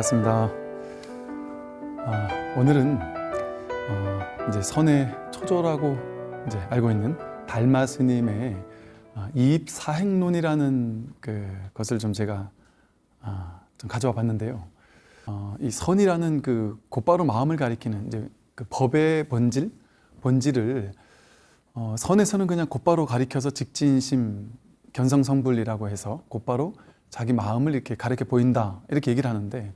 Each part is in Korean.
반갑습니다. 아, 오늘은 어, 이제 선의 초조라고 이제 알고 있는 달마 스님의 아, 이입 사행론이라는 그 것을 좀 제가 아, 좀 가져와 봤는데요. 어, 이 선이라는 그 곧바로 마음을 가리키는 이제 그 법의 본질, 본질을 어, 선에서는 그냥 곧바로 가리켜서 직진심, 견성성불이라고 해서 곧바로 자기 마음을 이렇게 가르쳐 보인다 이렇게 얘기를 하는데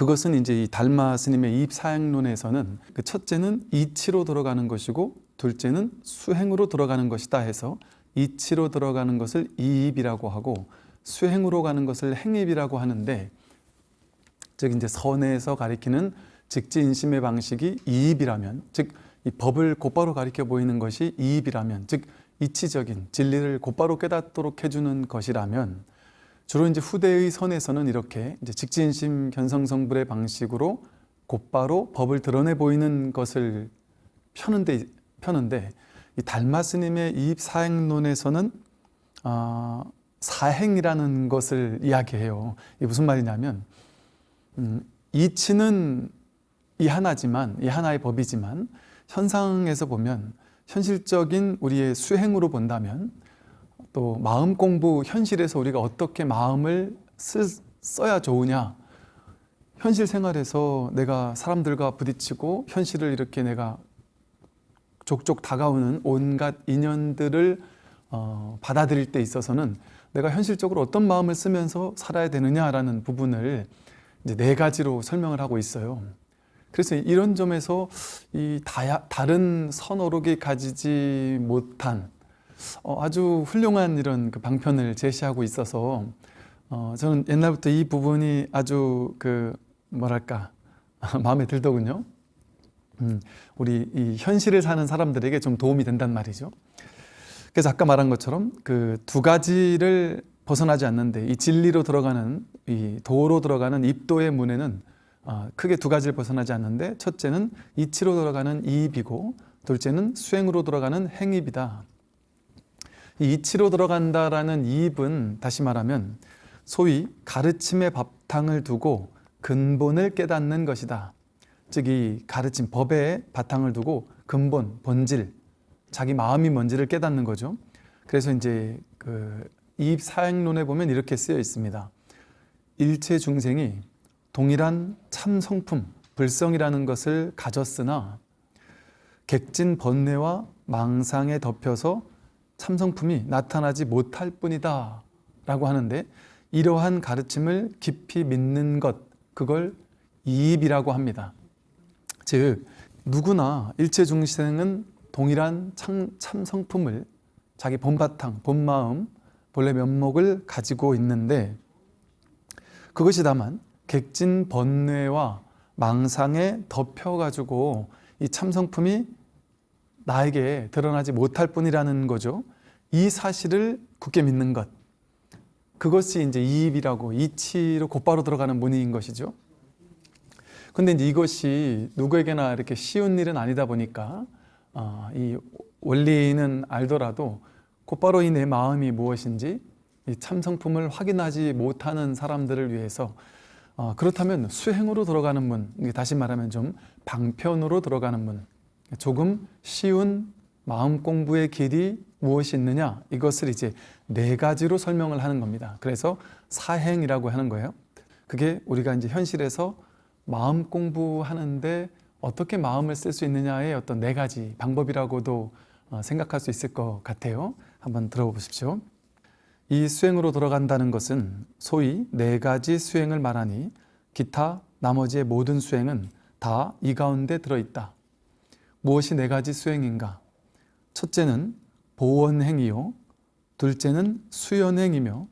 그것은 이제 이 달마 스님의 이입 사행론에서는 그 첫째는 이치로 들어가는 것이고 둘째는 수행으로 들어가는 것이다 해서 이치로 들어가는 것을 이입이라고 하고 수행으로 가는 것을 행입이라고 하는데 즉 이제 선에서 가리키는 직지인심의 방식이 이입이라면 즉 이 법을 곧바로 가리켜 보이는 것이 이입이라면 즉 이치적인 진리를 곧바로 깨닫도록 해주는 것이라면 주로 이제 후대의 선에서는 이렇게 이제 직진심 견성성불의 방식으로 곧바로 법을 드러내 보이는 것을 펴는데 펴는데 이 달마 스님의 이입 사행론에서는 어, 사행이라는 것을 이야기해요. 이게 무슨 말이냐면 음, 이치는 이 하나지만 이 하나의 법이지만 현상에서 보면 현실적인 우리의 수행으로 본다면 또 마음 공부 현실에서 우리가 어떻게 마음을 쓸, 써야 좋으냐 현실 생활에서 내가 사람들과 부딪히고 현실을 이렇게 내가 족족 다가오는 온갖 인연들을 어, 받아들일 때 있어서는 내가 현실적으로 어떤 마음을 쓰면서 살아야 되느냐라는 부분을 이제 네 가지로 설명을 하고 있어요. 그래서 이런 점에서 이 다야, 다른 선어록이 가지지 못한 어, 아주 훌륭한 이런 그 방편을 제시하고 있어서 어, 저는 옛날부터 이 부분이 아주 그 뭐랄까 마음에 들더군요. 음, 우리 이 현실을 사는 사람들에게 좀 도움이 된단 말이죠. 그래서 아까 말한 것처럼 그 두 가지를 벗어나지 않는데 이 진리로 들어가는 이 도로 들어가는 입도의 문에는 어, 크게 두 가지를 벗어나지 않는데 첫째는 이치로 들어가는 이입이고 둘째는 수행으로 들어가는 행입이다. 이 이치로 들어간다라는 이입은 다시 말하면 소위 가르침의 바탕을 두고 근본을 깨닫는 것이다. 즉 이 가르침 법의 바탕을 두고 근본, 본질, 자기 마음이 뭔지를 깨닫는 거죠. 그래서 이제 그 이입 사행론에 보면 이렇게 쓰여 있습니다. 일체 중생이 동일한 참 성품, 불성이라는 것을 가졌으나 객진 번뇌와 망상에 덮여서 참성품이 나타나지 못할 뿐이다 라고 하는데 이러한 가르침을 깊이 믿는 것 그걸 이입이라고 합니다. 즉 누구나 일체 중생은 동일한 참, 참성품을 자기 본바탕, 본마음, 본래 면목을 가지고 있는데 그것이 다만 객진 번뇌와 망상에 덮여가지고 이 참성품이 나에게 드러나지 못할 뿐이라는 거죠. 이 사실을 굳게 믿는 것. 그것이 이제 이입이라고 이치로 곧바로 들어가는 문의인 것이죠. 근데 이제 이것이 누구에게나 이렇게 쉬운 일은 아니다 보니까 어, 이 원리는 알더라도 곧바로 이 내 마음이 무엇인지 이 참성품을 확인하지 못하는 사람들을 위해서 어, 그렇다면 수행으로 들어가는 문, 다시 말하면 좀 방편으로 들어가는 문, 조금 쉬운 마음 공부의 길이 무엇이 있느냐 이것을 이제 네 가지로 설명을 하는 겁니다. 그래서 사행이라고 하는 거예요. 그게 우리가 이제 현실에서 마음 공부하는데 어떻게 마음을 쓸 수 있느냐의 어떤 네 가지 방법이라고도 어, 생각할 수 있을 것 같아요. 한번 들어보십시오. 이 수행으로 들어간다는 것은 소위 네 가지 수행을 말하니 기타 나머지의 모든 수행은 다 이 가운데 들어있다. 무엇이 네 가지 수행인가? 첫째는 보원행이요 둘째는 수연행이며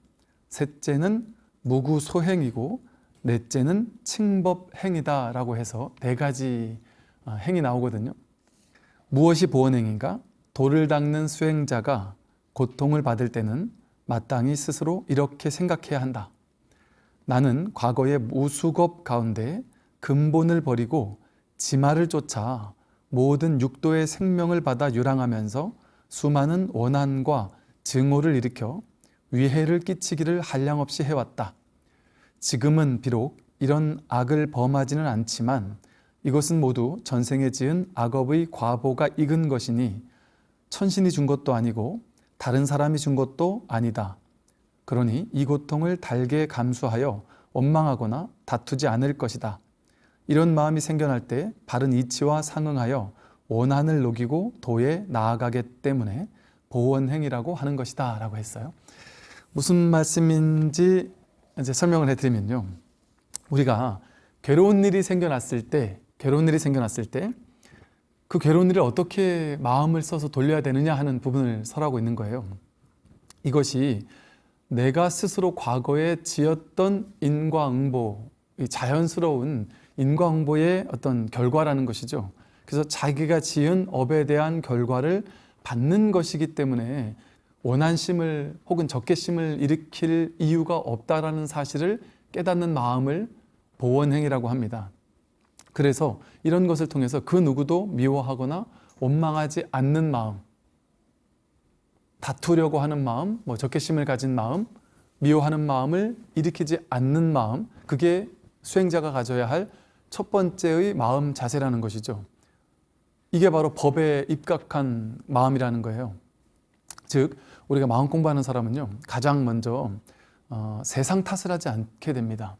셋째는 무구소행이고 넷째는 칭법행이다 라고 해서 네 가지 아, 행이 나오거든요 무엇이 보원행인가? 돌을 닦는 수행자가 고통을 받을 때는 마땅히 스스로 이렇게 생각해야 한다 나는 과거의 무수겁 가운데 근본을 버리고 지마를 쫓아 모든 육도의 생명을 받아 유랑하면서 수많은 원한과 증오를 일으켜 위해를 끼치기를 한량없이 해왔다. 지금은 비록 이런 악을 범하지는 않지만 이것은 모두 전생에 지은 악업의 과보가 익은 것이니 천신이 준 것도 아니고 다른 사람이 준 것도 아니다. 그러니 이 고통을 달게 감수하여 원망하거나 다투지 않을 것이다. 이런 마음이 생겨날 때 바른 이치와 상응하여 원한을 녹이고 도에 나아가기 때문에 보원행이라고 하는 것이다 라고 했어요. 무슨 말씀인지 이제 설명을 해드리면요. 우리가 괴로운 일이 생겨났을 때, 괴로운 일이 생겨났을 때, 그 괴로운 일을 어떻게 마음을 써서 돌려야 되느냐 하는 부분을 설하고 있는 거예요. 이것이 내가 스스로 과거에 지었던 인과응보, 자연스러운 인과응보의 어떤 결과라는 것이죠. 그래서 자기가 지은 업에 대한 결과를 받는 것이기 때문에 원한심을 혹은 적개심을 일으킬 이유가 없다라는 사실을 깨닫는 마음을 보원행이라고 합니다. 그래서 이런 것을 통해서 그 누구도 미워하거나 원망하지 않는 마음, 다투려고 하는 마음, 뭐 적개심을 가진 마음, 미워하는 마음을 일으키지 않는 마음, 그게 수행자가 가져야 할 첫 번째의 마음 자세라는 것이죠. 이게 바로 법에 입각한 마음이라는 거예요. 즉, 우리가 마음 공부하는 사람은요, 가장 먼저 어, 세상 탓을 하지 않게 됩니다.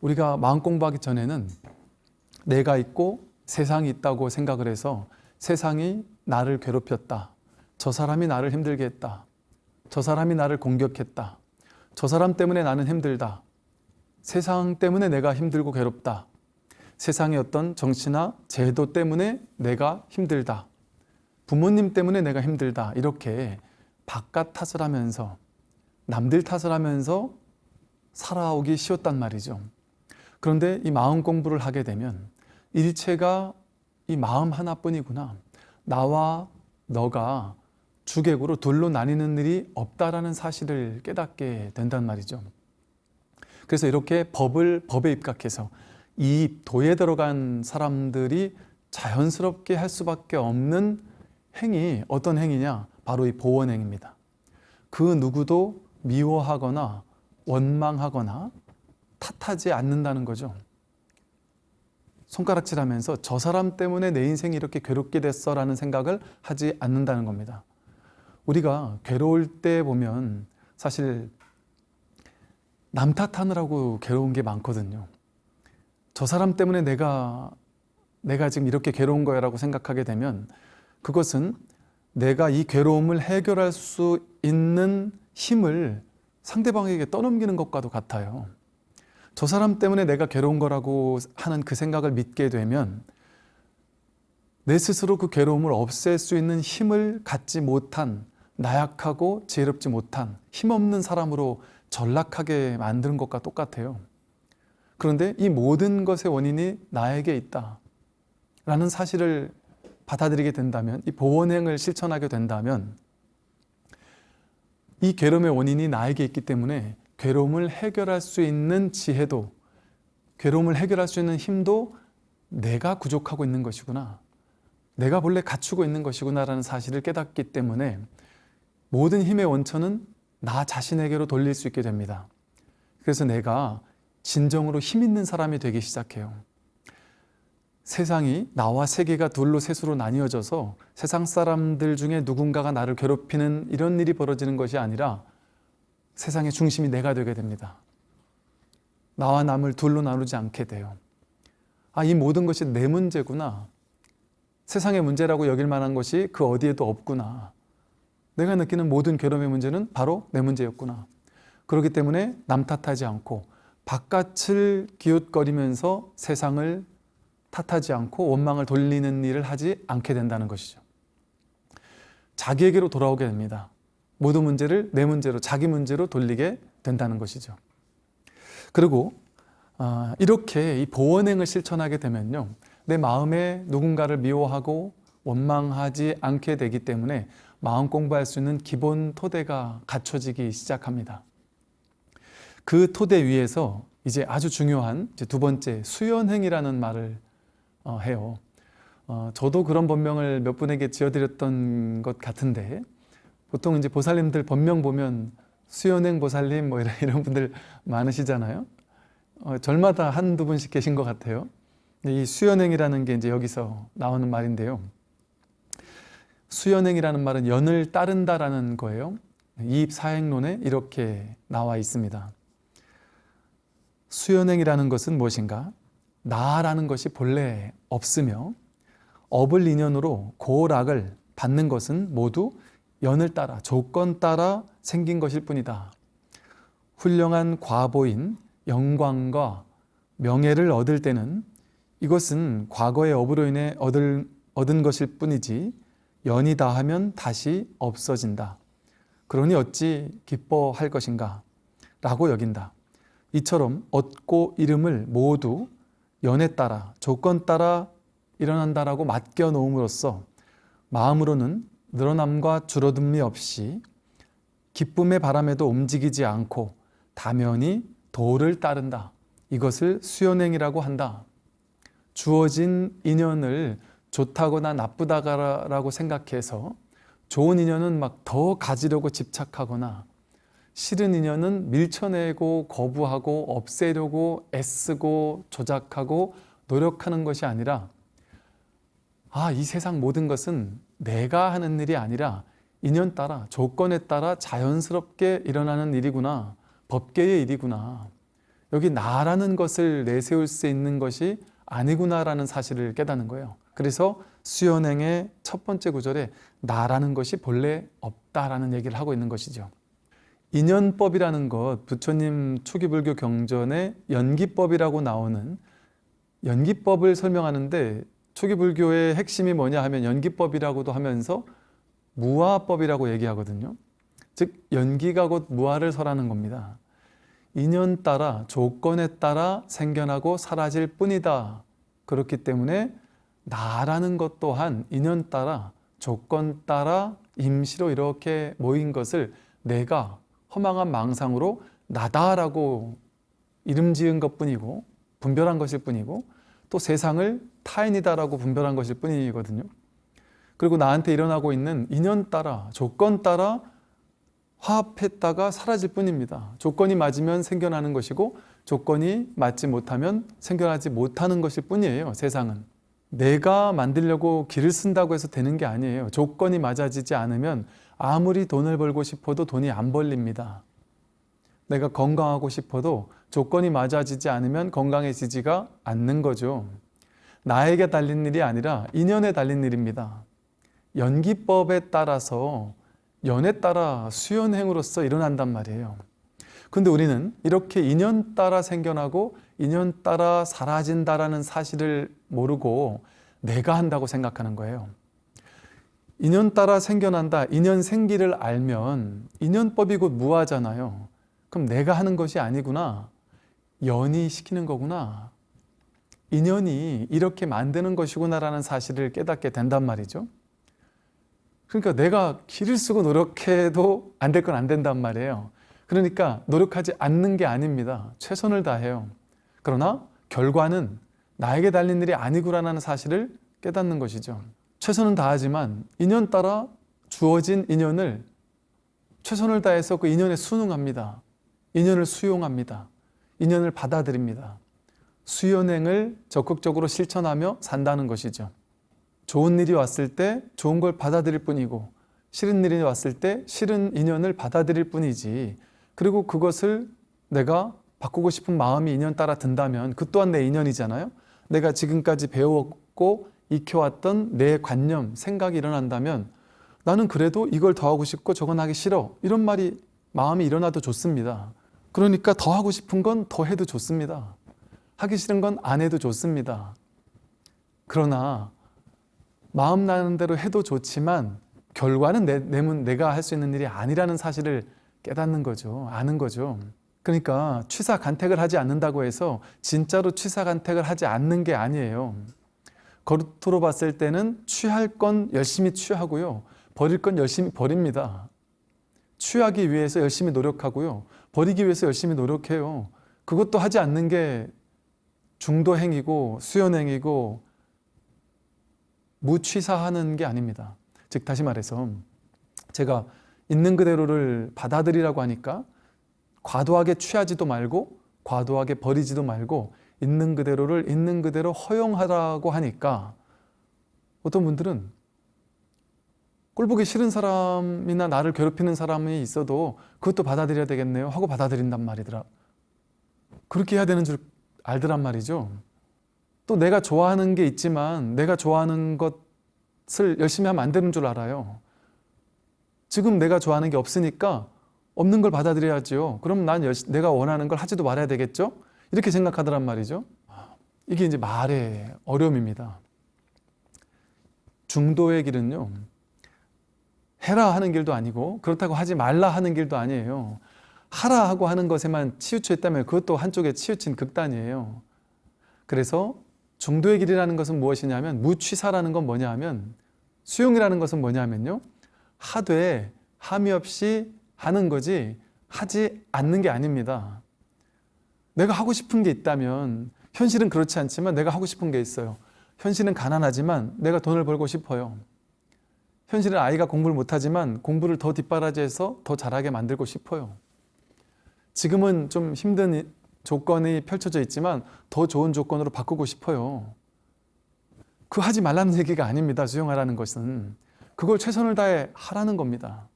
우리가 마음 공부하기 전에는 내가 있고 세상이 있다고 생각을 해서 세상이 나를 괴롭혔다. 저 사람이 나를 힘들게 했다. 저 사람이 나를 공격했다. 저 사람 때문에 나는 힘들다. 세상 때문에 내가 힘들고 괴롭다. 세상의 어떤 정치나 제도 때문에 내가 힘들다. 부모님 때문에 내가 힘들다. 이렇게 바깥 탓을 하면서 남들 탓을 하면서 살아오기 쉬웠단 말이죠. 그런데 이 마음 공부를 하게 되면 일체가 이 마음 하나뿐이구나. 나와 너가 주객으로 둘로 나뉘는 일이 없다라는 사실을 깨닫게 된단 말이죠. 그래서 이렇게 법을 법에 입각해서 이 도에 들어간 사람들이 자연스럽게 할 수밖에 없는 행위 어떤 행위냐? 바로 이 보원행입니다. 그 누구도 미워하거나 원망하거나 탓하지 않는다는 거죠. 손가락질하면서 저 사람 때문에 내 인생이 이렇게 괴롭게 됐어 라는 생각을 하지 않는다는 겁니다. 우리가 괴로울 때 보면 사실 남 탓하느라고 괴로운 게 많거든요. 저 사람 때문에 내가 내가 지금 이렇게 괴로운 거야 라고 생각하게 되면 그것은 내가 이 괴로움을 해결할 수 있는 힘을 상대방에게 떠넘기는 것과도 같아요. 저 사람 때문에 내가 괴로운 거라고 하는 그 생각을 믿게 되면 내 스스로 그 괴로움을 없앨 수 있는 힘을 갖지 못한 나약하고 지혜롭지 못한 힘없는 사람으로 전락하게 만드는 것과 똑같아요. 그런데 이 모든 것의 원인이 나에게 있다 라는 사실을 받아들이게 된다면 이 보원행을 실천하게 된다면 이 괴로움의 원인이 나에게 있기 때문에 괴로움을 해결할 수 있는 지혜도 괴로움을 해결할 수 있는 힘도 내가 부족하고 있는 것이구나 내가 본래 갖추고 있는 것이구나 라는 사실을 깨닫기 때문에 모든 힘의 원천은 나 자신에게로 돌릴 수 있게 됩니다 그래서 내가 진정으로 힘 있는 사람이 되기 시작해요. 세상이 나와 세계가 둘로 셋으로 나뉘어져서 세상 사람들 중에 누군가가 나를 괴롭히는 이런 일이 벌어지는 것이 아니라 세상의 중심이 내가 되게 됩니다. 나와 남을 둘로 나누지 않게 돼요. 아, 이 모든 것이 내 문제구나. 세상의 문제라고 여길 만한 것이 그 어디에도 없구나. 내가 느끼는 모든 괴로움의 문제는 바로 내 문제였구나. 그렇기 때문에 남 탓하지 않고 바깥을 기웃거리면서 세상을 탓하지 않고 원망을 돌리는 일을 하지 않게 된다는 것이죠. 자기에게로 돌아오게 됩니다. 모든 문제를 내 문제로 자기 문제로 돌리게 된다는 것이죠. 그리고 아, 이렇게 이 보원행을 실천하게 되면요. 내 마음에 누군가를 미워하고 원망하지 않게 되기 때문에 마음 공부할 수 있는 기본 토대가 갖춰지기 시작합니다. 그 토대 위에서 이제 아주 중요한 이제 두 번째 수연행이라는 말을 어, 해요. 어, 저도 그런 본명을 몇 분에게 지어드렸던 것 같은데 보통 이제 보살님들 본명 보면 수연행 보살님 뭐 이런, 이런 분들 많으시잖아요. 어, 절마다 한두 분씩 계신 것 같아요. 이 수연행이라는 게 이제 여기서 나오는 말인데요. 수연행이라는 말은 연을 따른다라는 거예요. 이입 사행론에 이렇게 나와 있습니다. 수연행이라는 것은 무엇인가? 나라는 것이 본래 없으며 업을 인연으로 고락을 받는 것은 모두 연을 따라 조건 따라 생긴 것일 뿐이다. 훌륭한 과보인 영광과 명예를 얻을 때는 이것은 과거의 업으로 인해 얻을, 얻은 것일 뿐이지 연이 다 하면 다시 없어진다. 그러니 어찌 기뻐할 것인가? 라고 여긴다. 이처럼 얻고 이름을 모두 연에 따라 조건 따라 일어난다라고 맡겨 놓음으로써 마음으로는 늘어남과 줄어듦이 없이 기쁨의 바람에도 움직이지 않고 다면이 도를 따른다. 이것을 수연행이라고 한다. 주어진 인연을 좋다거나 나쁘다라고 생각해서 좋은 인연은 막 더 가지려고 집착하거나 싫은 인연은 밀쳐내고 거부하고 없애려고 애쓰고 조작하고 노력하는 것이 아니라 아, 이 세상 모든 것은 내가 하는 일이 아니라 인연 따라 조건에 따라 자연스럽게 일어나는 일이구나. 법계의 일이구나. 여기 나라는 것을 내세울 수 있는 것이 아니구나라는 사실을 깨닫는 거예요. 그래서 수연행의 첫 번째 구절에 나라는 것이 본래 없다라는 얘기를 하고 있는 것이죠. 인연법이라는 것, 부처님 초기 불교 경전에 연기법이라고 나오는 연기법을 설명하는데 초기 불교의 핵심이 뭐냐 하면 연기법이라고도 하면서 무화법이라고 얘기하거든요. 즉 연기가 곧 무화를 설하는 겁니다. 인연 따라 조건에 따라 생겨나고 사라질 뿐이다. 그렇기 때문에 나라는 것 또한 인연 따라 조건 따라 임시로 이렇게 모인 것을 내가 허망한 망상으로 나다라고 이름 지은 것 뿐이고 분별한 것일 뿐이고 또 세상을 타인이다라고 분별한 것일 뿐이거든요. 그리고 나한테 일어나고 있는 인연 따라 조건 따라 화합했다가 사라질 뿐입니다. 조건이 맞으면 생겨나는 것이고 조건이 맞지 못하면 생겨나지 못하는 것일 뿐이에요. 세상은. 내가 만들려고 길을 쓴다고 해서 되는 게 아니에요. 조건이 맞아지지 않으면 아무리 돈을 벌고 싶어도 돈이 안 벌립니다. 내가 건강하고 싶어도 조건이 맞아지지 않으면 건강해지지가 않는 거죠. 나에게 달린 일이 아니라 인연에 달린 일입니다. 연기법에 따라서 연에 따라 수연행으로서 일어난단 말이에요. 근데 우리는 이렇게 인연 따라 생겨나고 인연 따라 사라진다라는 사실을 모르고 내가 한다고 생각하는 거예요. 인연 따라 생겨난다, 인연 생기를 알면 인연법이 곧 무하잖아요. 그럼 내가 하는 것이 아니구나. 연이 시키는 거구나. 인연이 이렇게 만드는 것이구나라는 사실을 깨닫게 된단 말이죠. 그러니까 내가 길을 쓰고 노력해도 안 될 건 안 된단 말이에요. 그러니까 노력하지 않는 게 아닙니다. 최선을 다해요. 그러나 결과는 나에게 달린 일이 아니구라는 사실을 깨닫는 것이죠. 최선은 다하지만 인연 따라 주어진 인연을 최선을 다해서 그 인연에 순응합니다. 인연을 수용합니다. 인연을 받아들입니다. 수연행을 적극적으로 실천하며 산다는 것이죠. 좋은 일이 왔을 때 좋은 걸 받아들일 뿐이고 싫은 일이 왔을 때 싫은 인연을 받아들일 뿐이지 그리고 그것을 내가 바꾸고 싶은 마음이 인연 따라 든다면 그 또한 내 인연이잖아요. 내가 지금까지 배웠고 익혀왔던 내 관념, 생각이 일어난다면 나는 그래도 이걸 더 하고 싶고 저건 하기 싫어 이런 말이 마음이 일어나도 좋습니다. 그러니까 더 하고 싶은 건 더 해도 좋습니다. 하기 싫은 건 안 해도 좋습니다. 그러나 마음 나는 대로 해도 좋지만 결과는 내, 내, 내가 할 수 있는 일이 아니라는 사실을 깨닫는 거죠. 아는 거죠. 그러니까 취사 간택을 하지 않는다고 해서 진짜로 취사 간택을 하지 않는 게 아니에요. 겉으로 봤을 때는 취할 건 열심히 취하고요. 버릴 건 열심히 버립니다. 취하기 위해서 열심히 노력하고요. 버리기 위해서 열심히 노력해요. 그것도 하지 않는 게 중도행위고 수연행위고 무취사하는 게 아닙니다. 즉 다시 말해서 제가 있는 그대로를 받아들이라고 하니까 과도하게 취하지도 말고 과도하게 버리지도 말고 있는 그대로를 있는 그대로 허용하라고 하니까 어떤 분들은 꼴보기 싫은 사람이나 나를 괴롭히는 사람이 있어도 그것도 받아들여야 되겠네요 하고 받아들인단 말이더라. 그렇게 해야 되는 줄 알더란 말이죠. 또 내가 좋아하는 게 있지만 내가 좋아하는 것을 열심히 하면 안 되는 줄 알아요. 지금 내가 좋아하는 게 없으니까 없는 걸 받아들여야죠. 그럼 난 내가 원하는 걸 하지도 말아야 되겠죠? 이렇게 생각하더란 말이죠. 이게 이제 말의 어려움입니다. 중도의 길은요. 해라 하는 길도 아니고 그렇다고 하지 말라 하는 길도 아니에요. 하라 하고 하는 것에만 치우쳐 있다면 그것도 한쪽에 치우친 극단이에요. 그래서 중도의 길이라는 것은 무엇이냐면 무취사라는 건 뭐냐 하면 수용이라는 것은 뭐냐 하면요. 하되 함이 없이 하는 거지 하지 않는 게 아닙니다. 내가 하고 싶은 게 있다면 현실은 그렇지 않지만 내가 하고 싶은 게 있어요. 현실은 가난하지만 내가 돈을 벌고 싶어요. 현실은 아이가 공부를 못하지만 공부를 더 뒷바라지해서 더 잘하게 만들고 싶어요. 지금은 좀 힘든 조건이 펼쳐져 있지만 더 좋은 조건으로 바꾸고 싶어요. 그 하지 말라는 얘기가 아닙니다. 수용하라는 것은. 그걸 최선을 다해 하라는 겁니다.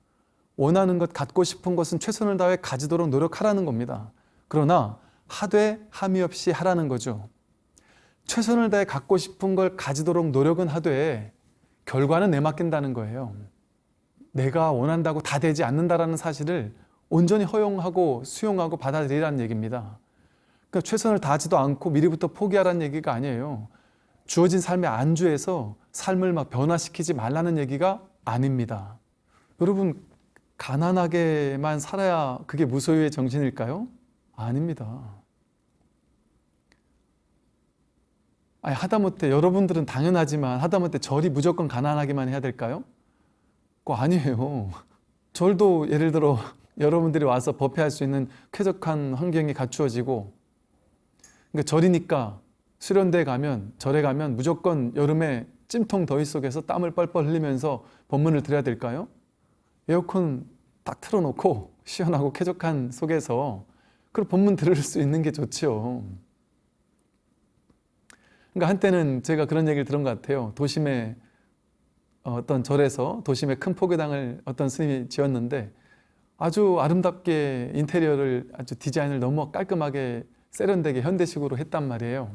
원하는 것, 갖고 싶은 것은 최선을 다해 가지도록 노력하라는 겁니다. 그러나 하되 함이 없이 하라는 거죠. 최선을 다해 갖고 싶은 걸 가지도록 노력은 하되 결과는 내맡긴다는 거예요. 내가 원한다고 다 되지 않는다라는 사실을 온전히 허용하고 수용하고 받아들이라는 얘기입니다. 그러니까 최선을 다하지도 않고 미리부터 포기하라는 얘기가 아니에요. 주어진 삶의 안주에서 삶을 막 변화시키지 말라는 얘기가 아닙니다. 여러분 가난하게만 살아야 그게 무소유의 정신일까요? 아닙니다. 아니, 하다못해 여러분들은 당연하지만 하다못해 절이 무조건 가난하게만 해야 될까요? 그거 아니에요. 절도 예를 들어 여러분들이 와서 법회할 수 있는 쾌적한 환경이 갖추어지고 그러니까 절이니까 수련대에 가면 절에 가면 무조건 여름에 찜통 더위 속에서 땀을 뻘뻘 흘리면서 법문을 들어야 될까요? 에어컨 딱 틀어놓고 시원하고 쾌적한 속에서 그 법문 들을 수 있는 게 좋죠. 그러니까 한때는 제가 그런 얘기를 들은 것 같아요. 도심에 어떤 절에서 도심에 큰 포교당을 어떤 스님이 지었는데 아주 아름답게 인테리어를 아주 디자인을 너무 깔끔하게 세련되게 현대식으로 했단 말이에요.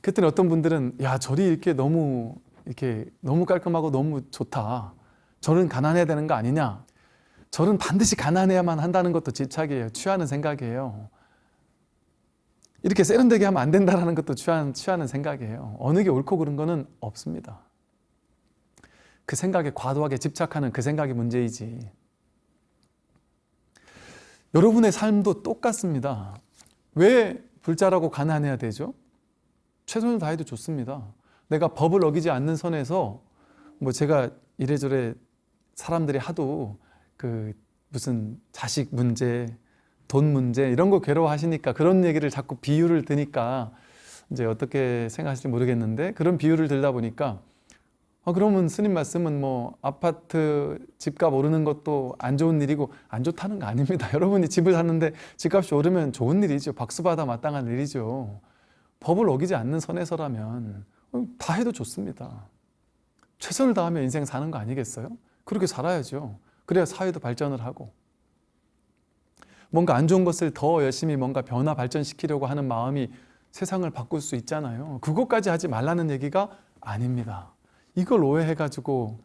그랬더니 어떤 분들은 야 절이 이렇게 너무 이렇게 너무 깔끔하고 너무 좋다. 절은 가난해야 되는 거 아니냐? 절은 반드시 가난해야만 한다는 것도 집착이에요. 취하는 생각이에요. 이렇게 세련되게 하면 안 된다는 것도 취하는, 취하는 생각이에요. 어느 게 옳고 그른 거는 없습니다. 그 생각에 과도하게 집착하는 그 생각이 문제이지. 여러분의 삶도 똑같습니다. 왜 불자라고 가난해야 되죠? 최선을 다해도 좋습니다. 내가 법을 어기지 않는 선에서 뭐 제가 이래저래 사람들이 하도 그 무슨 자식 문제, 돈 문제 이런 거 괴로워하시니까 그런 얘기를 자꾸 비유를 드니까 이제 어떻게 생각하실지 모르겠는데 그런 비유를 들다 보니까 아, 그러면 스님 말씀은 뭐 아파트 집값 오르는 것도 안 좋은 일이고 안 좋다는 거 아닙니다. 여러분이 집을 샀는데 집값이 오르면 좋은 일이죠. 박수받아 마땅한 일이죠. 법을 어기지 않는 선에서라면 다 해도 좋습니다. 최선을 다하며 인생 사는 거 아니겠어요? 그렇게 살아야죠. 그래야 사회도 발전을 하고 뭔가 안 좋은 것을 더 열심히 뭔가 변화 발전시키려고 하는 마음이 세상을 바꿀 수 있잖아요. 그것까지 하지 말라는 얘기가 아닙니다. 이걸 오해해가지고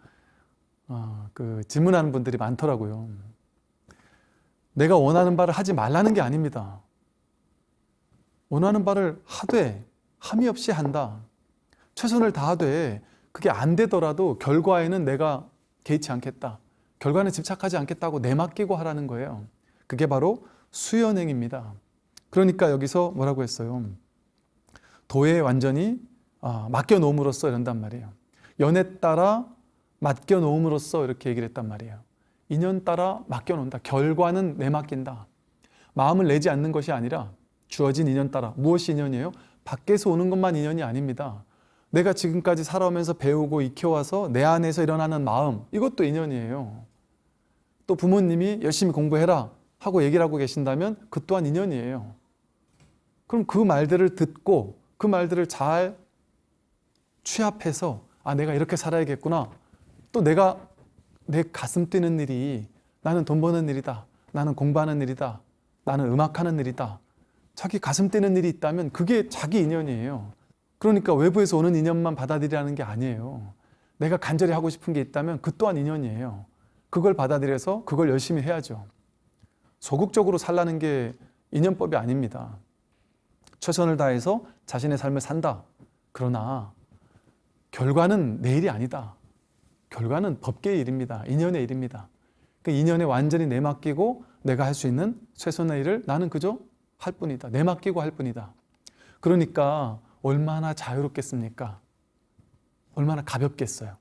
어, 그 질문하는 분들이 많더라고요. 내가 원하는 바를 하지 말라는 게 아닙니다. 원하는 바를 하되 함이 없이 한다. 최선을 다하되 그게 안 되더라도 결과에는 내가 개의치 않겠다. 결과는 집착하지 않겠다고 내맡기고 하라는 거예요. 그게 바로 수연행입니다. 그러니까 여기서 뭐라고 했어요? 도에 완전히 아, 맡겨놓음으로써 이런단 말이에요. 연에 따라 맡겨놓음으로써 이렇게 얘기를 했단 말이에요. 인연 따라 맡겨놓는다. 결과는 내맡긴다. 마음을 내지 않는 것이 아니라 주어진 인연 따라. 무엇이 인연이에요? 밖에서 오는 것만 인연이 아닙니다. 내가 지금까지 살아오면서 배우고 익혀와서 내 안에서 일어나는 마음 이것도 인연이에요. 또 부모님이 열심히 공부해라 하고 얘기를 하고 계신다면 그 또한 인연이에요. 그럼 그 말들을 듣고 그 말들을 잘 취합해서 아 내가 이렇게 살아야겠구나. 또 내가 내 가슴 뛰는 일이 나는 돈 버는 일이다 나는 공부하는 일이다 나는 음악하는 일이다. 자기 가슴 뛰는 일이 있다면 그게 자기 인연이에요. 그러니까 외부에서 오는 인연만 받아들이라는 게 아니에요. 내가 간절히 하고 싶은 게 있다면 그 또한 인연이에요 그걸 받아들여서 그걸 열심히 해야죠. 소극적으로 살라는 게 인연법이 아닙니다. 최선을 다해서 자신의 삶을 산다. 그러나 결과는 내 일이 아니다. 결과는 법계의 일입니다. 인연의 일입니다. 그 인연에 완전히 내맡기고 내가 할 수 있는 최선의 일을 나는 그저 할 뿐이다. 내맡기고 할 뿐이다. 그러니까 얼마나 자유롭겠습니까? 얼마나 가볍겠어요?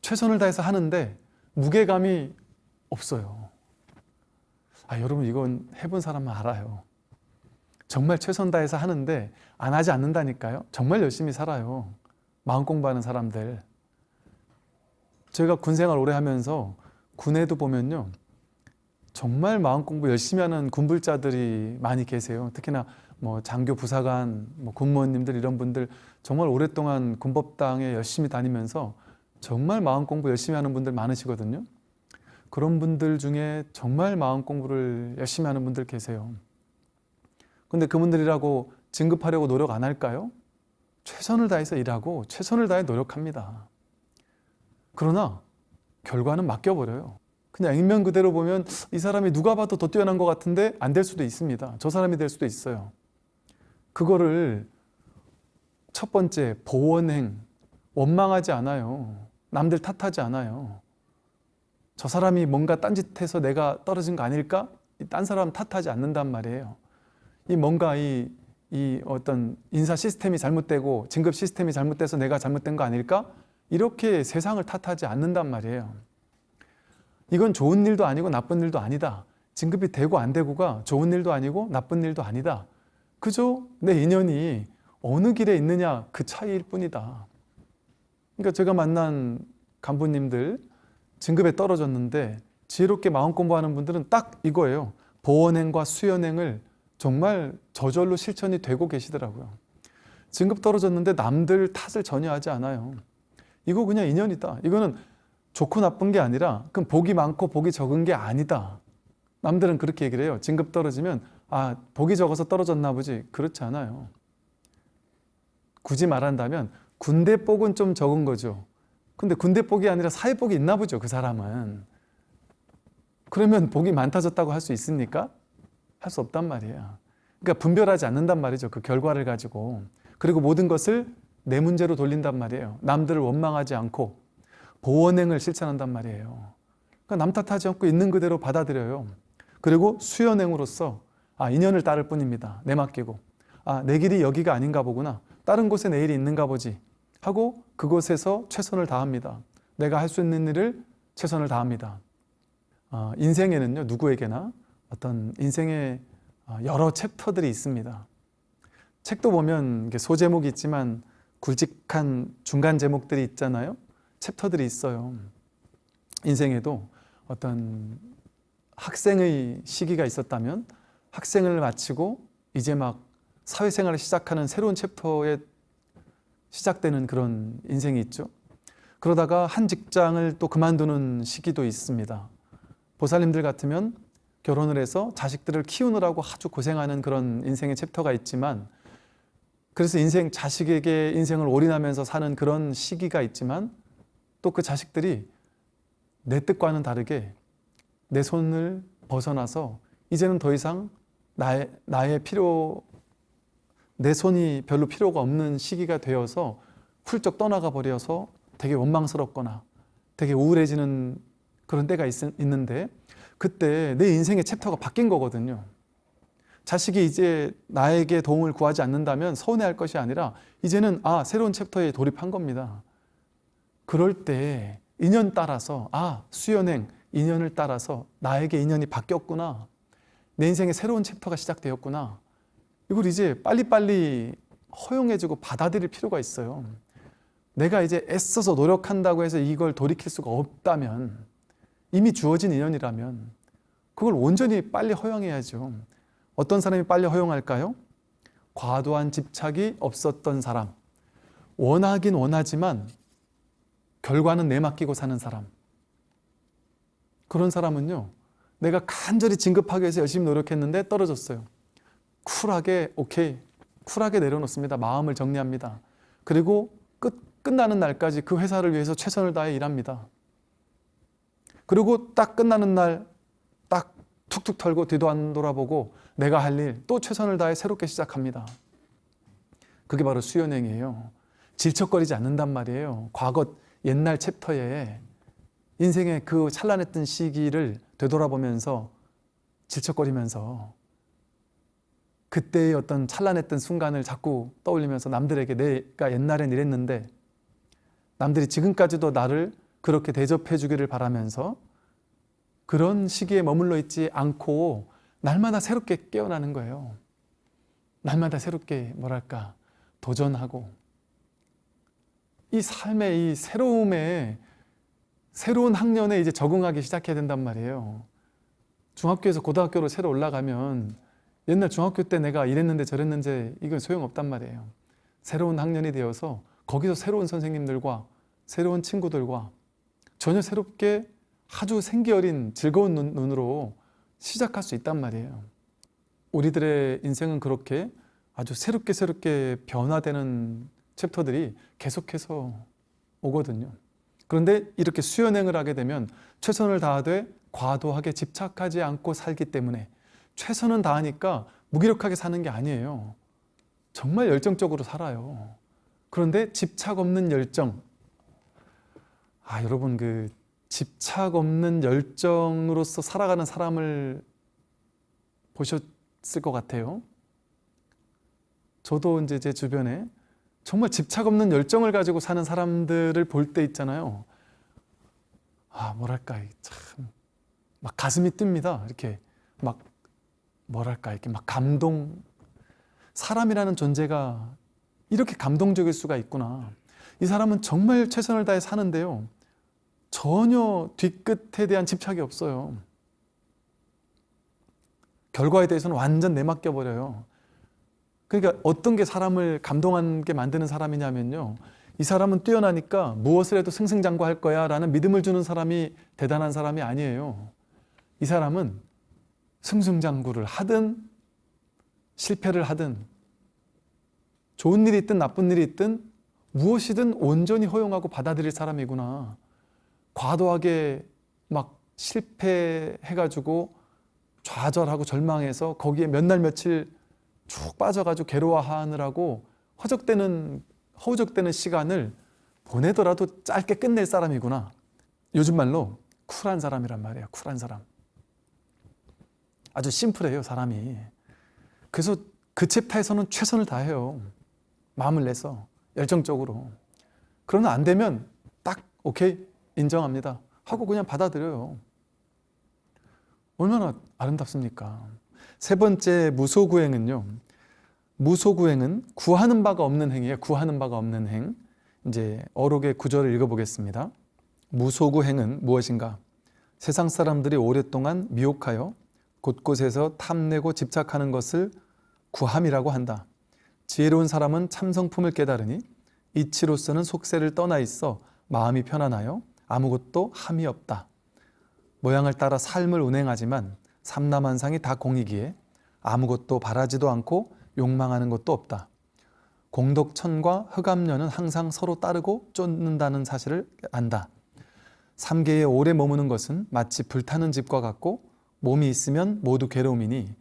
최선을 다해서 하는데 무게감이 없어요. 아 여러분 이건 해본 사람은 알아요. 정말 최선 다해서 하는데 안 하지 않는다니까요. 정말 열심히 살아요. 마음 공부하는 사람들. 제가 군 생활 오래 하면서 군에도 보면요. 정말 마음 공부 열심히 하는 군불자들이 많이 계세요. 특히나 뭐 장교 부사관 뭐 군무원님들 이런 분들 정말 오랫동안 군법당에 열심히 다니면서 정말 마음 공부 열심히 하는 분들 많으시거든요 그런 분들 중에 정말 마음 공부를 열심히 하는 분들 계세요 근데 그분들이라고 진급하려고 노력 안 할까요? 최선을 다해서 일하고 최선을 다해 노력합니다. 그러나 결과는 맡겨버려요. 그냥 액면 그대로 보면 이 사람이 누가 봐도 더 뛰어난 것 같은데 안 될 수도 있습니다. 저 사람이 될 수도 있어요. 그거를 첫 번째 보원행 원망하지 않아요. 남들 탓하지 않아요. 저 사람이 뭔가 딴짓해서 내가 떨어진 거 아닐까? 딴 사람 탓하지 않는단 말이에요. 이 뭔가 이, 이 어떤 인사 시스템이 잘못되고 진급 시스템이 잘못돼서 내가 잘못된 거 아닐까? 이렇게 세상을 탓하지 않는단 말이에요. 이건 좋은 일도 아니고 나쁜 일도 아니다. 진급이 되고 안 되고가 좋은 일도 아니고 나쁜 일도 아니다. 그저 내 인연이 어느 길에 있느냐 그 차이일 뿐이다. 그러니까 제가 만난 간부님들 진급에 떨어졌는데 지혜롭게 마음 공부하는 분들은 딱 이거예요. 보원행과 수연행을 정말 저절로 실천이 되고 계시더라고요. 진급 떨어졌는데 남들 탓을 전혀 하지 않아요. 이거 그냥 인연이다. 이거는 좋고 나쁜 게 아니라 그럼 복이 많고 복이 적은 게 아니다. 남들은 그렇게 얘기를 해요. 진급 떨어지면 아 복이 적어서 떨어졌나 보지. 그렇지 않아요. 굳이 말한다면 군대 복은 좀 적은 거죠. 근데 군대 복이 아니라 사회 복이 있나 보죠. 그 사람은. 그러면 복이 많다졌다고 할 수 있습니까? 할 수 없단 말이에요. 그러니까 분별하지 않는단 말이죠. 그 결과를 가지고. 그리고 모든 것을 내 문제로 돌린단 말이에요. 남들을 원망하지 않고 보원행을 실천한단 말이에요. 그러니까 남 탓하지 않고 있는 그대로 받아들여요. 그리고 수연행으로서 아 인연을 따를 뿐입니다. 내맡기고 아 내 길이 여기가 아닌가 보구나. 다른 곳에 내 일이 있는가 보지 하고 그곳에서 최선을 다합니다. 내가 할 수 있는 일을 최선을 다합니다. 아, 인생에는요 누구에게나 어떤 인생의 여러 챕터들이 있습니다. 책도 보면 소제목이 있지만 굵직한 중간 제목들이 있잖아요. 챕터들이 있어요. 인생에도 어떤 학생의 시기가 있었다면 학생을 마치고 이제 막 사회생활을 시작하는 새로운 챕터에 시작되는 그런 인생이 있죠. 그러다가 한 직장을 또 그만두는 시기도 있습니다. 보살님들 같으면 결혼을 해서 자식들을 키우느라고 아주 고생하는 그런 인생의 챕터가 있지만 그래서 인생 자식에게 인생을 올인하면서 사는 그런 시기가 있지만 또 그 자식들이 내 뜻과는 다르게 내 손을 벗어나서 이제는 더 이상 나의, 나의 필요 내 손이 별로 필요가 없는 시기가 되어서 훌쩍 떠나가 버려서 되게 원망스럽거나 되게 우울해지는 그런 때가 있, 있는데 그때 내 인생의 챕터가 바뀐 거거든요. 자식이 이제 나에게 도움을 구하지 않는다면 서운해할 것이 아니라 이제는 아 새로운 챕터에 돌입한 겁니다. 그럴 때 인연 따라서 아 수연행 인연을 따라서 나에게 인연이 바뀌었구나. 내 인생의 새로운 챕터가 시작되었구나. 이걸 이제 빨리빨리 허용해주고 받아들일 필요가 있어요. 내가 이제 애써서 노력한다고 해서 이걸 돌이킬 수가 없다면 이미 주어진 인연이라면 그걸 온전히 빨리 허용해야죠. 어떤 사람이 빨리 허용할까요? 과도한 집착이 없었던 사람 원하긴 원하지만 결과는 내맡기고 사는 사람 그런 사람은요 내가 간절히 진급하기 위해서 열심히 노력했는데 떨어졌어요 쿨하게 오케이. 쿨하게 내려놓습니다. 마음을 정리합니다. 그리고 끝, 끝나는 날까지 그 회사를 위해서 최선을 다해 일합니다. 그리고 딱 끝나는 날 딱 툭툭 털고 뒤도 안 돌아보고 내가 할 일 또 최선을 다해 새롭게 시작합니다. 그게 바로 수연행이에요. 질척거리지 않는단 말이에요. 과거 옛날 챕터에 인생의 그 찬란했던 시기를 되돌아보면서 질척거리면서 그때의 어떤 찬란했던 순간을 자꾸 떠올리면서 남들에게 내가 옛날엔 이랬는데 남들이 지금까지도 나를 그렇게 대접해 주기를 바라면서 그런 시기에 머물러 있지 않고 날마다 새롭게 깨어나는 거예요. 날마다 새롭게 뭐랄까 도전하고 이 삶의 이 새로움에 새로운 학년에 이제 적응하기 시작해야 된단 말이에요. 중학교에서 고등학교로 새로 올라가면 옛날 중학교 때 내가 이랬는데 저랬는데 이건 소용없단 말이에요. 새로운 학년이 되어서 거기서 새로운 선생님들과 새로운 친구들과 전혀 새롭게 아주 생기 어린 즐거운 눈, 눈으로 시작할 수 있단 말이에요. 우리들의 인생은 그렇게 아주 새롭게 새롭게 변화되는 챕터들이 계속해서 오거든요. 그런데 이렇게 수연행을 하게 되면 최선을 다하되 과도하게 집착하지 않고 살기 때문에 최선은 다하니까 무기력하게 사는 게 아니에요. 정말 열정적으로 살아요. 그런데 집착 없는 열정. 아, 여러분 그 집착 없는 열정으로서 살아가는 사람을 보셨을 것 같아요. 저도 이제 제 주변에 정말 집착 없는 열정을 가지고 사는 사람들을 볼 때 있잖아요. 아, 뭐랄까, 참, 막 가슴이 뜹니다. 이렇게 막, 뭐랄까, 이렇게 막 감동. 사람이라는 존재가 이렇게 감동적일 수가 있구나. 이 사람은 정말 최선을 다해 사는데요. 전혀 뒤끝에 대한 집착이 없어요. 결과에 대해서는 완전 내맡겨 버려요. 그러니까 어떤 게 사람을 감동하게 만드는 사람이냐면요. 이 사람은 뛰어나니까 무엇을 해도 승승장구할 거야 라는 믿음을 주는 사람이 대단한 사람이 아니에요. 이 사람은 승승장구를 하든 실패를 하든 좋은 일이 있든 나쁜 일이 있든 무엇이든 온전히 허용하고 받아들일 사람이구나. 과도하게 막 실패해가지고 좌절하고 절망해서 거기에 몇 날 며칠 쭉 빠져가지고 괴로워하느라고 허적되는 허우적대는 시간을 보내더라도 짧게 끝낼 사람이구나. 요즘 말로 쿨한 사람이란 말이에요. 쿨한 사람. 아주 심플해요, 사람이. 그래서 그 챕터에서는 최선을 다해요. 마음을 내서 열정적으로. 그러나 안 되면 딱 오케이 인정합니다. 하고 그냥 받아들여요. 얼마나 아름답습니까? 세 번째 무소구행은요. 무소구행은 구하는 바가 없는 행이에요. 구하는 바가 없는 행. 이제 어록의 구절을 읽어보겠습니다. 무소구행은 무엇인가? 세상 사람들이 오랫동안 미혹하여 곳곳에서 탐내고 집착하는 것을 구함이라고 한다. 지혜로운 사람은 참성품을 깨달으니 이치로서는 속세를 떠나 있어 마음이 편안하여 아무것도 함이 없다. 모양을 따라 삶을 운행하지만 삼남한상이 다 공이기에 아무것도 바라지도 않고 욕망하는 것도 없다. 공덕천과 흑암년은 항상 서로 따르고 쫓는다는 사실을 안다. 삼계에 오래 머무는 것은 마치 불타는 집과 같고 몸이 있으면 모두 괴로움이니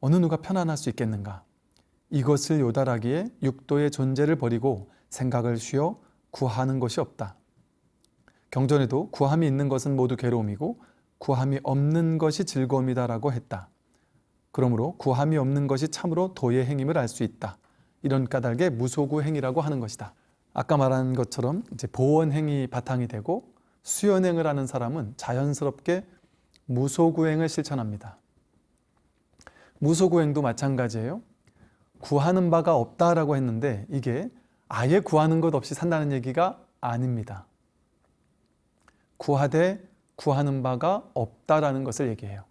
어느 누가 편안할 수 있겠는가. 이것을 요달하기에 육도의 존재를 버리고 생각을 쉬어 구하는 것이 없다. 경전에도 구함이 있는 것은 모두 괴로움이고 구함이 없는 것이 즐거움이다라고 했다. 그러므로 구함이 없는 것이 참으로 도의 행임을 알 수 있다. 이런 까닭에 무소구 행이라고 하는 것이다. 아까 말한 것처럼 이제 보원 행이 바탕이 되고 수연행을 하는 사람은 자연스럽게 무소구행을 실천합니다. 무소구행도 마찬가지예요. 구하는 바가 없다라고 했는데 이게 아예 구하는 것 없이 산다는 얘기가 아닙니다. 구하되 구하는 바가 없다라는 것을 얘기해요.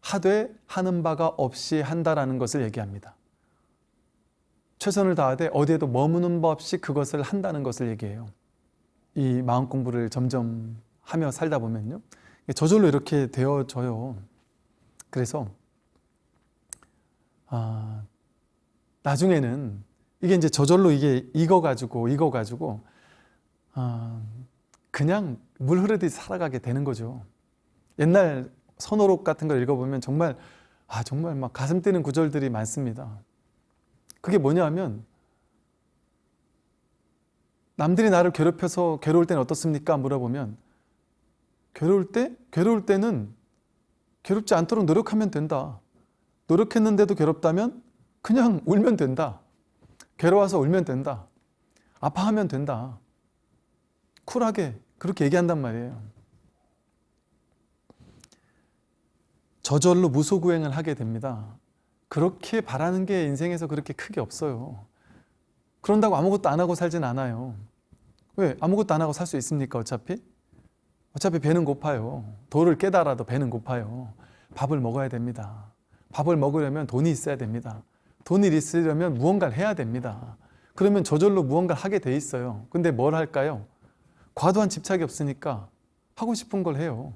하되 하는 바가 없이 한다라는 것을 얘기합니다. 최선을 다하되 어디에도 머무는 법 없이 그것을 한다는 것을 얘기해요. 이 마음 공부를 점점 하며 살다 보면요. 저절로 이렇게 되어져요. 그래서 아, 나중에는 이게 이제 저절로 이게 익어가지고 익어가지고 아, 그냥 물 흐르듯이 살아가게 되는 거죠. 옛날 선호록 같은 걸 읽어보면 정말 아 정말 막 가슴 뛰는 구절들이 많습니다. 그게 뭐냐 하면 남들이 나를 괴롭혀서 괴로울 때는 어떻습니까? 물어보면 괴로울 때 괴로울 때는 괴롭지 않도록 노력하면 된다. 노력했는데도 괴롭다면 그냥 울면 된다. 괴로워서 울면 된다. 아파하면 된다. 쿨하게 그렇게 얘기한단 말이에요. 저절로 무소구행을 하게 됩니다. 그렇게 바라는 게 인생에서 그렇게 크게 없어요. 그런다고 아무것도 안 하고 살진 않아요. 왜? 아무것도 안 하고 살 수 있습니까? 어차피? 어차피 배는 고파요. 도를 깨달아도 배는 고파요. 밥을 먹어야 됩니다. 밥을 먹으려면 돈이 있어야 됩니다. 돈이 있으려면 무언가를 해야 됩니다. 그러면 저절로 무언가를 하게 돼 있어요. 근데 뭘 할까요? 과도한 집착이 없으니까 하고 싶은 걸 해요.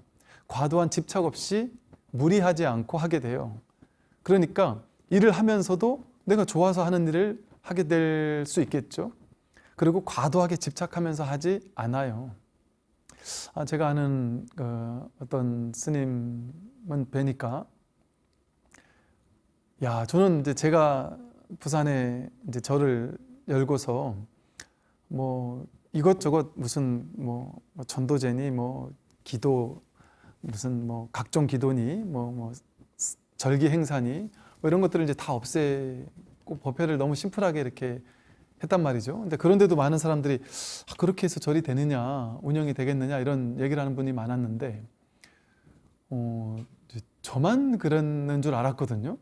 과도한 집착 없이 무리하지 않고 하게 돼요. 그러니까 일을 하면서도 내가 좋아서 하는 일을 하게 될 수 있겠죠. 그리고 과도하게 집착하면서 하지 않아요. 아, 제가 아는 그 어떤 스님은 뵈니까 야 저는 이제 제가 부산에 이제 절을 열고서 뭐 이것저것 무슨 뭐 전도제니 뭐 기도 무슨 뭐 각종 기도니 뭐, 뭐 절기 행사니 뭐 이런 것들을 이제 다 없애고 법회를 너무 심플하게 이렇게 했단 말이죠. 근데 그런데도 많은 사람들이 아, 그렇게 해서 절이 되느냐, 운영이 되겠느냐 이런 얘기를 하는 분이 많았는데 어, 저만 그랬는 줄 알았거든요.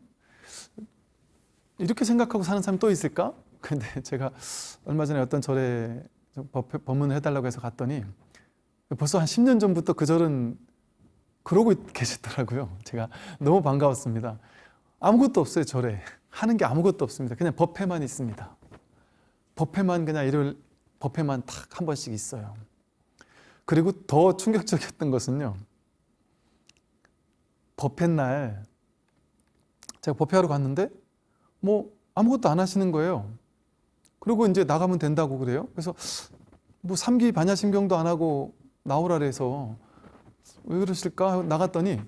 이렇게 생각하고 사는 사람이 또 있을까? 근데 제가 얼마 전에 어떤 절에 법문을 해달라고 해서 갔더니 벌써 한 10년 전부터 그 절은 그러고 계시더라고요. 제가 너무 반가웠습니다. 아무것도 없어요, 절에. 하는 게 아무것도 없습니다. 그냥 법회만 있습니다. 법회만 그냥 일요일 법회만 탁 한 번씩 있어요. 그리고 더 충격적이었던 것은요. 법회 날 제가 법회하러 갔는데 뭐 아무것도 안 하시는 거예요. 그리고 이제 나가면 된다고 그래요. 그래서 뭐 삼기 반야심경도 안 하고 나오라 그래서 왜 그러실까 나갔더니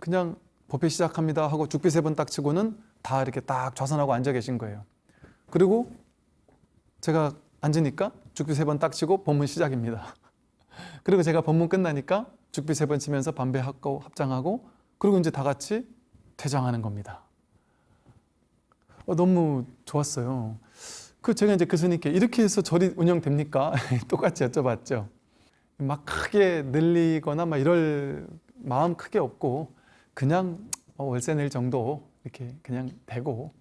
그냥 법회 시작합니다 하고 죽비 세 번 딱 치고는 다 이렇게 딱 좌선하고 앉아 계신 거예요. 그리고 제가 앉으니까 죽비 세 번 딱 치고 법문 시작입니다. 그리고 제가 법문 끝나니까 죽비 세 번 치면서 반배하고 합장하고 그리고 이제 다 같이 퇴장하는 겁니다. 어, 너무 좋았어요. 그 제가 이제 그 스님께 이렇게 해서 절이 운영됩니까? 똑같이 여쭤봤죠. 막 크게 늘리거나 막 이럴 마음 크게 없고 그냥 어, 월세 낼 정도 이렇게 그냥 되고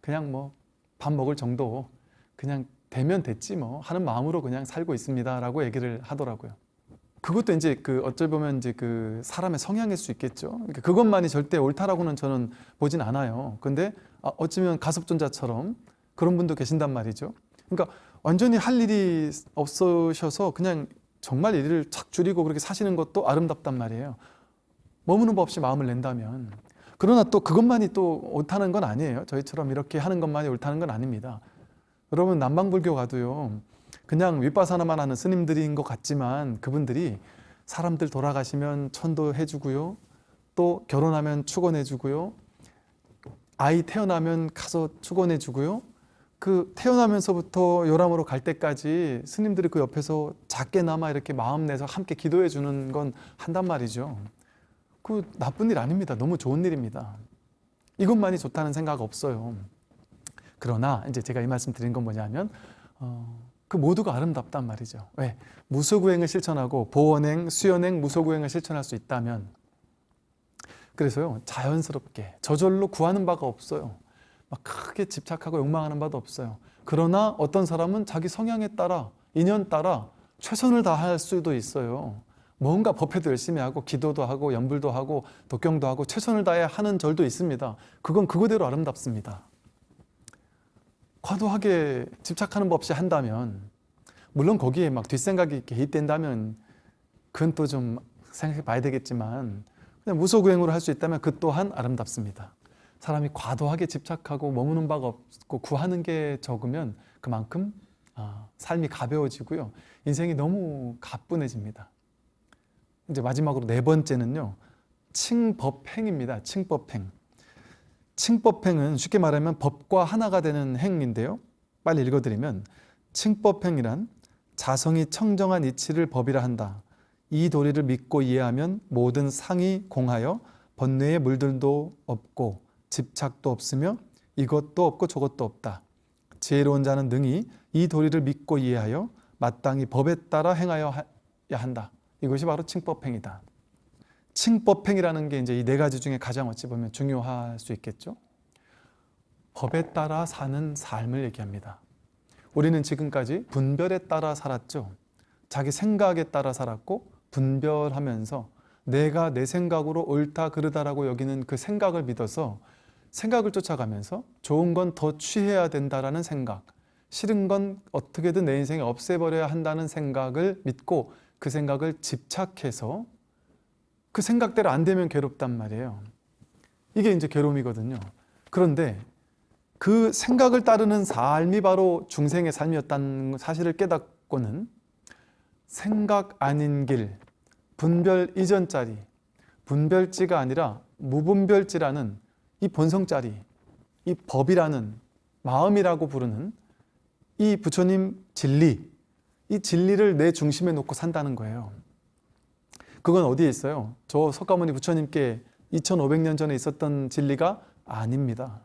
그냥 뭐 밥 먹을 정도 그냥 되면 됐지 뭐 하는 마음으로 그냥 살고 있습니다 라고 얘기를 하더라고요. 그것도 이제 그 어쩔 보면 이제 그 사람의 성향일 수 있겠죠. 그러니까 그것만이 절대 옳다라고는 저는 보진 않아요. 근데 아, 어쩌면 가섭존자처럼 그런 분도 계신단 말이죠. 그러니까 완전히 할 일이 없으셔서 그냥 정말 일을 착 줄이고 그렇게 사시는 것도 아름답단 말이에요. 머무는 법 없이 마음을 낸다면. 그러나 또 그것만이 또 옳다는 건 아니에요. 저희처럼 이렇게 하는 것만이 옳다는 건 아닙니다. 여러분 남방불교 가도요. 그냥 윗바사나만 하는 스님들인 것 같지만 그분들이 사람들 돌아가시면 천도해 주고요. 또 결혼하면 축원해 주고요. 아이 태어나면 가서 축원해 주고요. 그 태어나면서부터 요람으로 갈 때까지 스님들이 그 옆에서 작게나마 이렇게 마음 내서 함께 기도해 주는 건 한단 말이죠. 그 나쁜 일 아닙니다. 너무 좋은 일입니다. 이것만이 좋다는 생각 없어요. 그러나 이제 제가 이 말씀 드린 건 뭐냐면 어, 그 모두가 아름답단 말이죠. 왜? 무소구행을 실천하고 보원행, 수연행, 무소구행을 실천할 수 있다면 그래서요 자연스럽게 저절로 구하는 바가 없어요. 막 크게 집착하고 욕망하는 바도 없어요. 그러나 어떤 사람은 자기 성향에 따라 인연 따라 최선을 다할 수도 있어요. 뭔가 법회도 열심히 하고 기도도 하고 연불도 하고 독경도 하고 최선을 다해 하는 절도 있습니다. 그건 그거대로 아름답습니다. 과도하게 집착하는 법 없이 한다면 물론 거기에 막 뒷생각이 개입된다면 그건 또 좀 생각해 봐야 되겠지만 그냥 무소구행으로 할 수 있다면 그 또한 아름답습니다. 사람이 과도하게 집착하고 머무는 바가 없고 구하는 게 적으면 그만큼 아, 삶이 가벼워지고요. 인생이 너무 가뿐해집니다. 이제 마지막으로 네 번째는요. 칭법행입니다. 칭법행. 칭법행은 쉽게 말하면 법과 하나가 되는 행인데요. 빨리 읽어드리면 칭법행이란 자성이 청정한 이치를 법이라 한다. 이 도리를 믿고 이해하면 모든 상이 공하여 번뇌의 물들도 없고 집착도 없으며 이것도 없고 저것도 없다. 지혜로운 자는 능히 이 도리를 믿고 이해하여 마땅히 법에 따라 행하여야 한다. 이것이 바로 칭법행이다. 칭법행이라는 게 이제 이 네 가지 중에 가장 어찌 보면 중요할 수 있겠죠. 법에 따라 사는 삶을 얘기합니다. 우리는 지금까지 분별에 따라 살았죠. 자기 생각에 따라 살았고 분별하면서 내가 내 생각으로 옳다 그르다라고 여기는 그 생각을 믿어서 생각을 쫓아가면서 좋은 건 더 취해야 된다라는 생각, 싫은 건 어떻게든 내 인생에 없애버려야 한다는 생각을 믿고 그 생각을 집착해서 그 생각대로 안 되면 괴롭단 말이에요. 이게 이제 괴로움이거든요. 그런데 그 생각을 따르는 삶이 바로 중생의 삶이었다는 사실을 깨닫고는 생각 아닌 길, 분별 이전짜리, 분별지가 아니라 무분별지라는 이 본성짜리, 이 법이라는 마음이라고 부르는 이 부처님 진리, 이 진리를 내 중심에 놓고 산다는 거예요. 그건 어디에 있어요? 저 석가모니 부처님께 2500년 전에 있었던 진리가 아닙니다.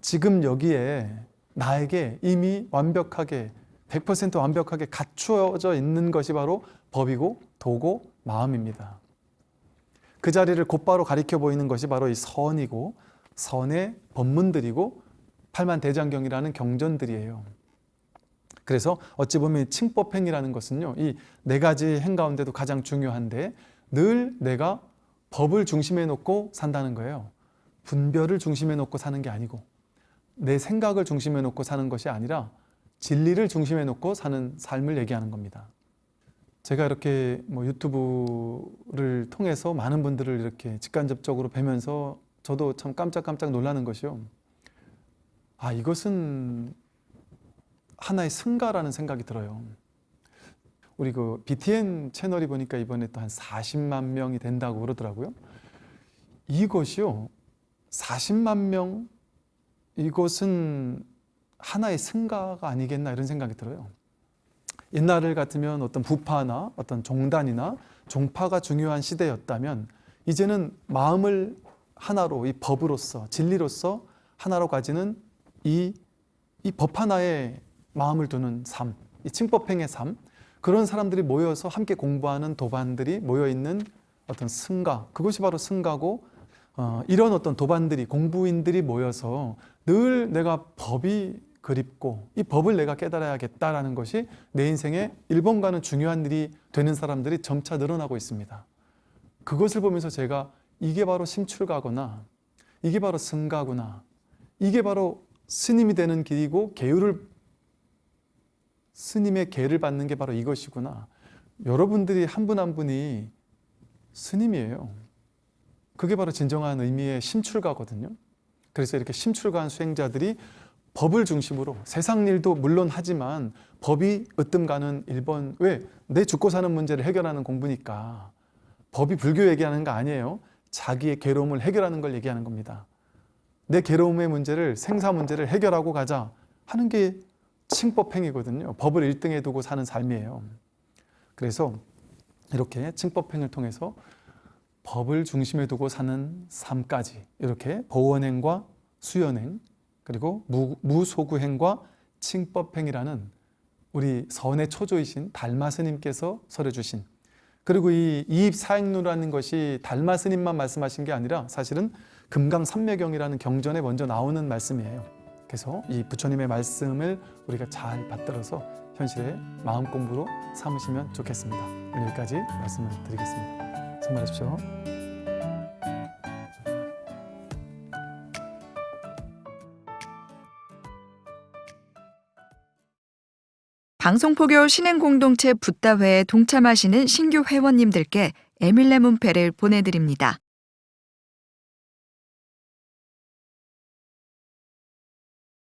지금 여기에 나에게 이미 완벽하게 100% 완벽하게 갖추어져 있는 것이 바로 법이고 도고 마음입니다. 그 자리를 곧바로 가리켜 보이는 것이 바로 이 선이고 선의 법문들이고 팔만대장경이라는 경전들이에요. 그래서 어찌 보면 칭법행이라는 것은요. 이 네 가지 행 가운데도 가장 중요한데 늘 내가 법을 중심에 놓고 산다는 거예요. 분별을 중심에 놓고 사는 게 아니고 내 생각을 중심에 놓고 사는 것이 아니라 진리를 중심에 놓고 사는 삶을 얘기하는 겁니다. 제가 이렇게 뭐 유튜브를 통해서 많은 분들을 이렇게 직간접적으로 뵈면서 저도 참 깜짝깜짝 놀라는 것이요. 아, 이것은 하나의 승가라는 생각이 들어요. 우리 그 BTN 채널이 보니까 이번에 또 한 40만 명이 된다고 그러더라고요. 이것이요. 40만 명 이것은 하나의 승가가 아니겠나 이런 생각이 들어요. 옛날 같으면 어떤 부파나 어떤 종단이나 종파가 중요한 시대였다면 이제는 마음을 하나로 이 법으로서 진리로서 하나로 가지는 이 이 법 하나에 마음을 두는 삶, 이 칭법행의 삶 그런 사람들이 모여서 함께 공부하는 도반들이 모여 있는 어떤 승가 그것이 바로 승가고 어, 이런 어떤 도반들이 공부인들이 모여서 늘 내가 법이 그립고 이 법을 내가 깨달아야겠다라는 것이 내 인생의 1번가는 중요한 일이 되는 사람들이 점차 늘어나고 있습니다. 그것을 보면서 제가 이게 바로 심출가거나 이게 바로 승가구나 이게 바로 스님이 되는 길이고 계율을 스님의 계를 받는 게 바로 이것이구나 여러분들이 한 분 한 분이 스님이에요. 그게 바로 진정한 의미의 심출가거든요. 그래서 이렇게 심출가한 수행자들이 법을 중심으로 세상 일도 물론 하지만 법이 으뜸 가는 1번 왜? 내 죽고 사는 문제를 해결하는 공부니까 법이 불교 얘기하는 거 아니에요. 자기의 괴로움을 해결하는 걸 얘기하는 겁니다. 내 괴로움의 문제를 생사 문제를 해결하고 가자 하는 게 칭법행이거든요. 법을 1등에 두고 사는 삶이에요. 그래서 이렇게 칭법행을 통해서 법을 중심에 두고 사는 삶까지 이렇게 보원행과 수연행 그리고 무, 무소구행과 칭법행이라는 우리 선의 초조이신 달마스님께서 설해주신 그리고 이 이입사행루라는 것이 달마스님만 말씀하신 게 아니라 사실은 금강산매경이라는 경전에 먼저 나오는 말씀이에요. 그래서 이 부처님의 말씀을 우리가 잘 받들어서 현실에 마음 공부로 삼으시면 좋겠습니다. 오늘 여기까지 말씀을 드리겠습니다. 선물하십시오. 방송포교 신행공동체 붓다회에 동참하시는 신규 회원님들께 에밀레 문패를 보내드립니다.